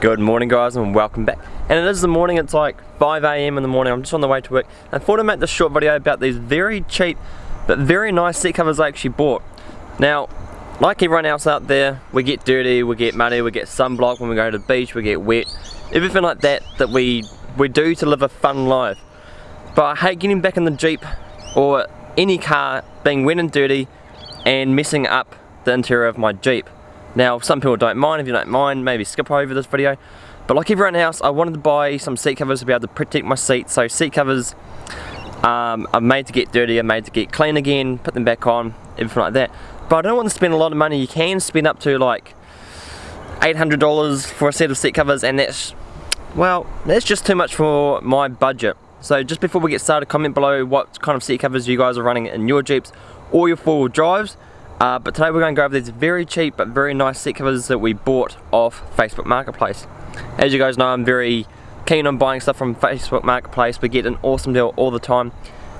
Good morning guys and welcome back. And it is the morning, it's like 5am in the morning, I'm just on the way to work. I thought I'd make this short video about these very cheap but very nice seat covers I actually bought. Now, like everyone else out there, we get dirty, we get muddy, we get sunblock when we go to the beach, we get wet. Everything like that that we, we do to live a fun life. But I hate getting back in the Jeep or any car being wet and dirty and messing up the interior of my Jeep. Now some people don't mind, if you don't mind maybe skip over this video. But like everyone else I wanted to buy some seat covers to be able to protect my seat. So seat covers um, are made to get dirty, are made to get clean again, put them back on, everything like that. But I don't want to spend a lot of money, you can spend up to like $800 for a set of seat covers and that's, well, that's just too much for my budget. So just before we get started, comment below what kind of seat covers you guys are running in your Jeeps or your four-wheel drives. Uh, but today we're going to go over these very cheap but very nice seat covers that we bought off Facebook Marketplace. As you guys know I'm very keen on buying stuff from Facebook Marketplace. We get an awesome deal all the time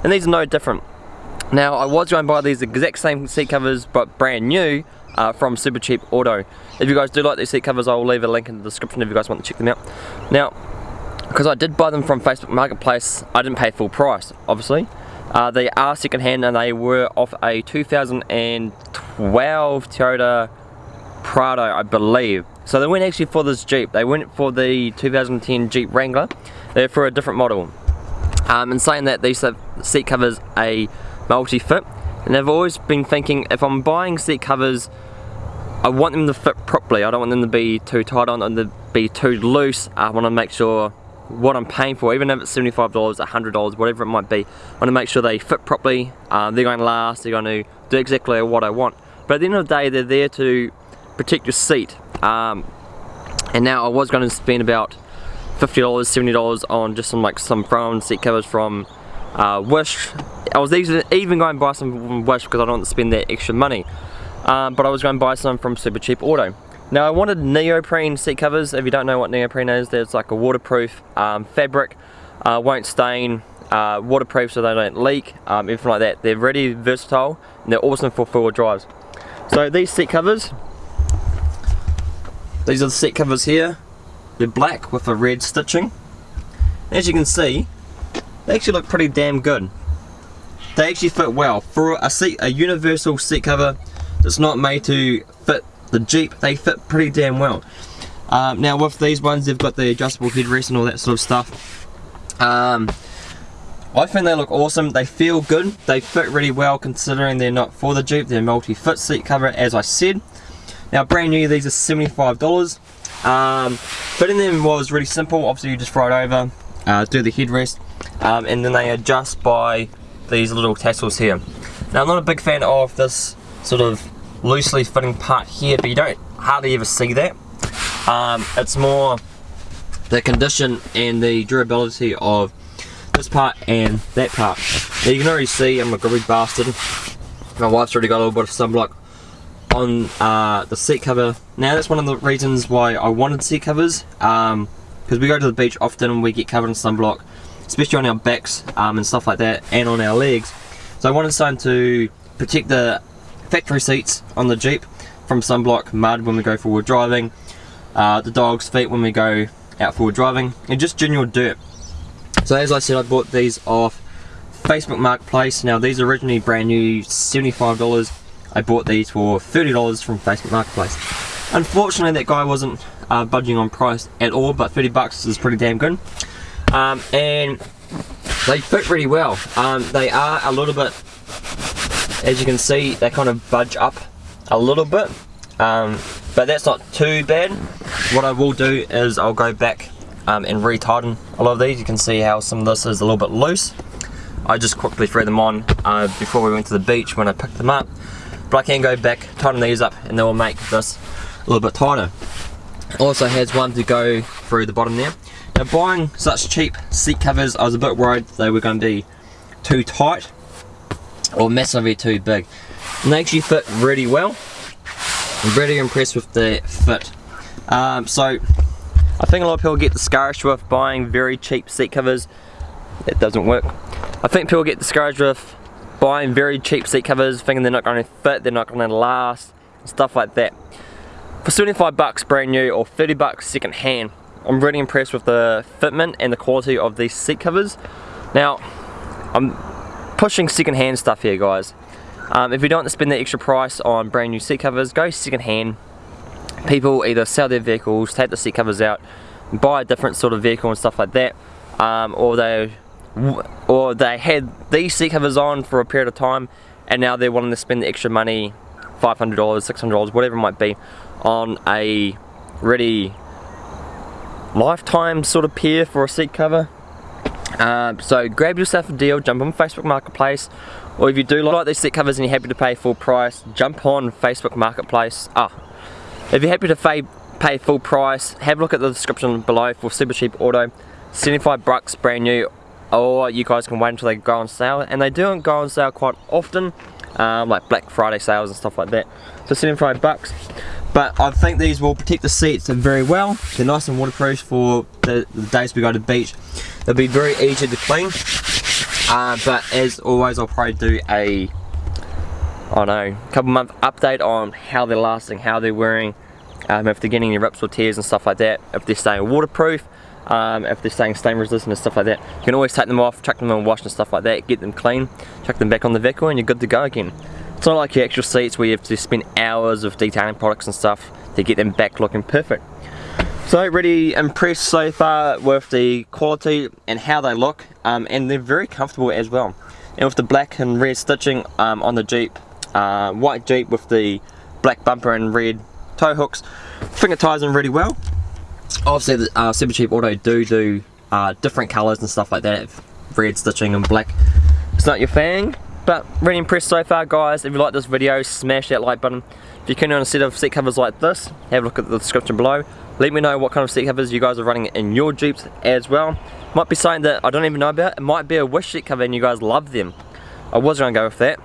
and these are no different. Now I was going to buy these exact same seat covers but brand new uh, from Supercheap Auto. If you guys do like these seat covers I'll leave a link in the description if you guys want to check them out. Now because I did buy them from Facebook Marketplace I didn't pay full price obviously. Uh, they are second hand and they were off a 2012 Toyota Prado, I believe. So they weren't actually for this Jeep, they went for the 2010 Jeep Wrangler. They're for a different model. Um, and saying that, these seat covers a multi-fit. And I've always been thinking, if I'm buying seat covers, I want them to fit properly. I don't want them to be too tight, want them to be too loose. I want to make sure what I'm paying for, even if it's $75, $100, whatever it might be. I want to make sure they fit properly, uh, they're going to last, they're going to do exactly what I want. But at the end of the day, they're there to protect your seat. Um, and now I was going to spend about $50, $70 on just some like some throw seat covers from uh, Wish. I was even going to buy some from Wish because I don't want to spend that extra money. Um, but I was going to buy some from Super Cheap Auto. Now I wanted neoprene seat covers, if you don't know what neoprene is, there's like a waterproof um, fabric, uh, won't stain, uh, waterproof so they don't leak, um, like that. They're really versatile and they're awesome for four-wheel drives. So these seat covers, these are the seat covers here. They're black with a red stitching. As you can see, they actually look pretty damn good. They actually fit well. For a seat, a universal seat cover that's not made to fit the Jeep, they fit pretty damn well. Um, now with these ones, they've got the adjustable headrest and all that sort of stuff. Um, I think they look awesome, they feel good, they fit really well considering they're not for the Jeep, they're multi-fit seat cover as I said. Now brand new, these are $75. Um, fitting them was really simple, obviously you just it over, uh, do the headrest, um, and then they adjust by these little tassels here. Now I'm not a big fan of this sort of loosely fitting part here, but you don't hardly ever see that. Um, it's more the condition and the durability of this part and that part. Now you can already see I'm a grubby bastard. My wife's already got a little bit of sunblock on uh, the seat cover. Now that's one of the reasons why I wanted seat covers. because um, we go to the beach often and we get covered in sunblock, especially on our backs um, and stuff like that, and on our legs. So I wanted something to protect the factory seats on the Jeep from sunblock, mud when we go forward driving, uh, the dog's feet when we go out forward driving, and just general dirt. So as I said, I bought these off Facebook Marketplace. Now these are originally brand new, $75. I bought these for $30 from Facebook Marketplace. Unfortunately that guy wasn't uh, budging on price at all, but 30 bucks is pretty damn good. Um, and they fit really well. Um, they are a little bit as you can see they kind of budge up a little bit um, but that's not too bad. What I will do is I'll go back um, and retighten a lot of these. You can see how some of this is a little bit loose. I just quickly threw them on uh, before we went to the beach when I picked them up but I can go back tighten these up and they will make this a little bit tighter. Also has one to go through the bottom there. Now buying such cheap seat covers I was a bit worried they were going to be too tight or massively too big. And they actually fit really well. I'm really impressed with the fit. Um, so I think a lot of people get discouraged with buying very cheap seat covers. It doesn't work. I think people get discouraged with buying very cheap seat covers thinking they're not going to fit, they're not going to last, stuff like that. for 75 bucks brand new or 30 bucks second hand. I'm really impressed with the fitment and the quality of these seat covers. Now, I'm pushing second hand stuff here guys. Um, if you don't want to spend the extra price on brand new seat covers, go second hand. People either sell their vehicles, take the seat covers out, buy a different sort of vehicle and stuff like that, um, or they or they had these seat covers on for a period of time and now they're wanting to spend the extra money $500 $600 whatever it might be on a ready lifetime sort of pair for a seat cover uh, so grab yourself a deal jump on Facebook Marketplace or if you do like these seat covers and you're happy to pay full price jump on Facebook Marketplace. Ah if you're happy to pay, pay full price have a look at the description below for super cheap auto. 75 bucks brand new or you guys can wait until they go on sale and they do go on sale quite often um, like Black Friday sales and stuff like that. So 75 bucks. But I think these will protect the seats very well. They're nice and waterproof for the, the days we go to the beach they'll be very easy to clean uh, but as always I'll probably do a I know couple month update on how they're lasting how they're wearing um, if they're getting any rips or tears and stuff like that if they're staying waterproof um, if they're staying stain resistant and stuff like that. You can always take them off, chuck them in wash and stuff like that, get them clean, chuck them back on the vehicle and you're good to go again. It's not like your actual seats where you have to spend hours of detailing products and stuff to get them back looking perfect. So really impressed so far with the quality and how they look um, and they're very comfortable as well. And with the black and red stitching um, on the Jeep, uh, white Jeep with the black bumper and red tow hooks, finger ties them really well obviously the uh, Super Cheap Auto do do uh, different colours and stuff like that, red stitching and black. It's not your thing, but really impressed so far guys. If you like this video, smash that like button. If you're keen on a set of seat covers like this, have a look at the description below. Let me know what kind of seat covers you guys are running in your Jeeps as well. Might be something that I don't even know about. It might be a Wish seat cover and you guys love them. I was going to go with that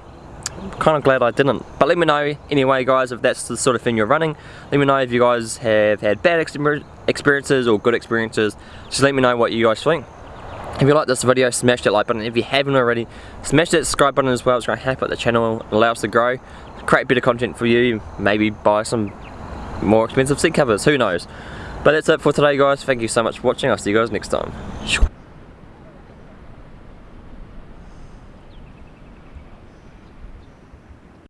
kind of glad I didn't. But let me know anyway guys if that's the sort of thing you're running. Let me know if you guys have had bad experiences or good experiences. Just let me know what you guys think. If you like this video, smash that like button. If you haven't already, smash that subscribe button as well. It's going to help out the channel, allow us to grow, create better content for you, maybe buy some more expensive seat covers, who knows. But that's it for today guys. Thank you so much for watching. I'll see you guys next time.